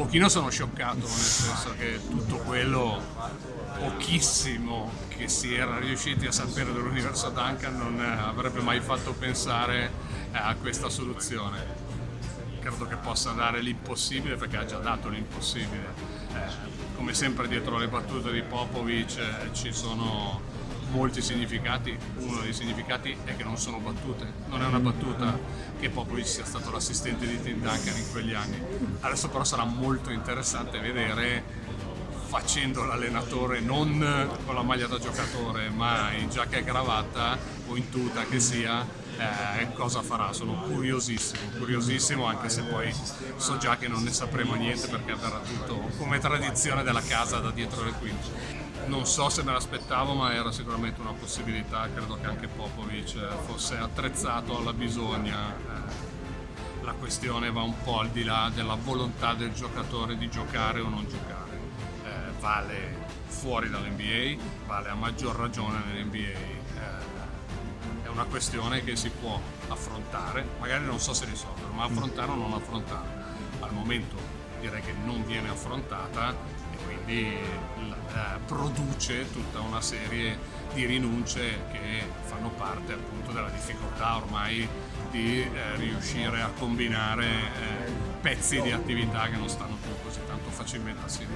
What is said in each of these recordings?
pochino sono scioccato, nel senso che tutto quello pochissimo che si era riusciti a sapere dell'universo Duncan non avrebbe mai fatto pensare a questa soluzione. Credo che possa dare l'impossibile perché ha già dato l'impossibile. Eh, come sempre dietro le battute di Popovic eh, ci sono molti significati, uno dei significati è che non sono battute, non è una battuta che Popovic sia stato l'assistente di Tim Duncan in quegli anni. Adesso però sarà molto interessante vedere facendo l'allenatore non con la maglia da giocatore ma in giacca e cravatta o in tuta che sia eh, cosa farà, sono curiosissimo, curiosissimo anche se poi so già che non ne sapremo niente perché avverrà tutto come tradizione della casa da dietro le quinte non so se me l'aspettavo ma era sicuramente una possibilità, credo che anche Popovic fosse attrezzato alla bisogna. Eh, la questione va un po' al di là della volontà del giocatore di giocare o non giocare. Vale fuori dall'NBA, vale a maggior ragione nell'NBA. Eh, è una questione che si può affrontare, magari non so se risolvere, ma affrontare o non affrontare. Al momento direi che non viene affrontata quindi eh, produce tutta una serie di rinunce che fanno parte appunto della difficoltà ormai di eh, riuscire a combinare eh, pezzi di attività che non stanno più così tanto facilmente assieme.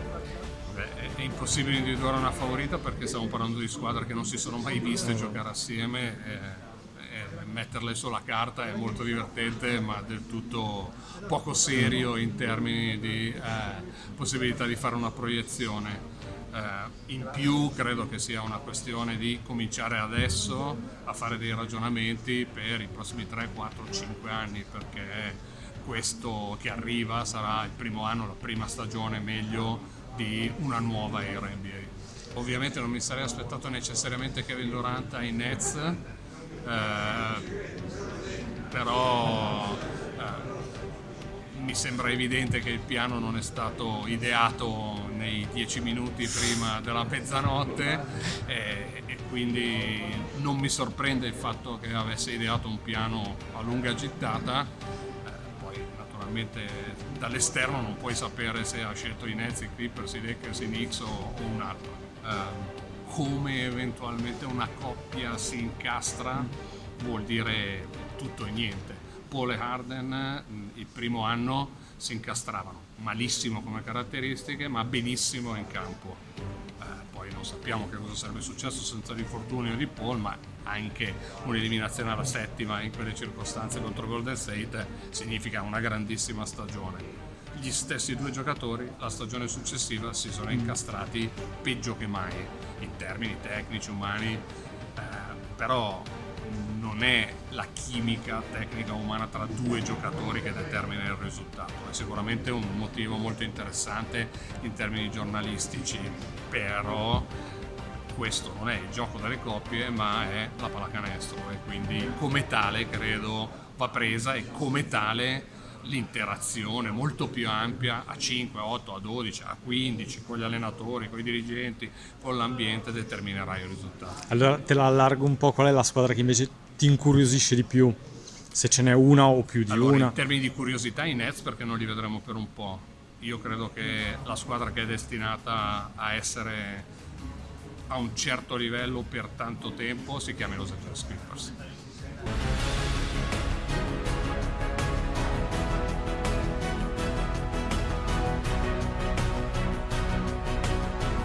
Beh, è impossibile individuare una favorita perché stiamo parlando di squadre che non si sono mai viste giocare assieme metterle sulla carta è molto divertente ma del tutto poco serio in termini di eh, possibilità di fare una proiezione. Eh, in più credo che sia una questione di cominciare adesso a fare dei ragionamenti per i prossimi 3, 4, 5 anni perché questo che arriva sarà il primo anno, la prima stagione meglio di una nuova era NBA. Ovviamente non mi sarei aspettato necessariamente Kevin Durant ai Nets, però eh, mi sembra evidente che il piano non è stato ideato nei dieci minuti prima della mezzanotte e, e quindi non mi sorprende il fatto che avesse ideato un piano a lunga gittata. Eh, poi naturalmente dall'esterno non puoi sapere se ha scelto i Nets, i Clippers, i Lakers, Knicks o, o un altro. Eh, come eventualmente una coppia si incastra vuol dire tutto e niente. Paul e Harden mm, il primo anno si incastravano, malissimo come caratteristiche ma benissimo in campo. Eh, poi non sappiamo che cosa sarebbe successo senza l'infortunio di Paul, ma anche un'eliminazione alla settima in quelle circostanze contro Golden State significa una grandissima stagione gli stessi due giocatori la stagione successiva si sono incastrati peggio che mai in termini tecnici, umani, eh, però non è la chimica tecnica umana tra due giocatori che determina il risultato, è sicuramente un motivo molto interessante in termini giornalistici, però questo non è il gioco delle coppie ma è la pallacanestro e quindi come tale credo va presa e come tale l'interazione molto più ampia a 5, a 8, a 12, a 15 con gli allenatori, con i dirigenti, con l'ambiente determinerà il risultato. Allora te la allargo un po', qual è la squadra che invece ti incuriosisce di più? Se ce n'è una o più di allora, una? In termini di curiosità i Nets perché non li vedremo per un po'. Io credo che la squadra che è destinata a essere a un certo livello per tanto tempo si chiami Los Angeles Clippers.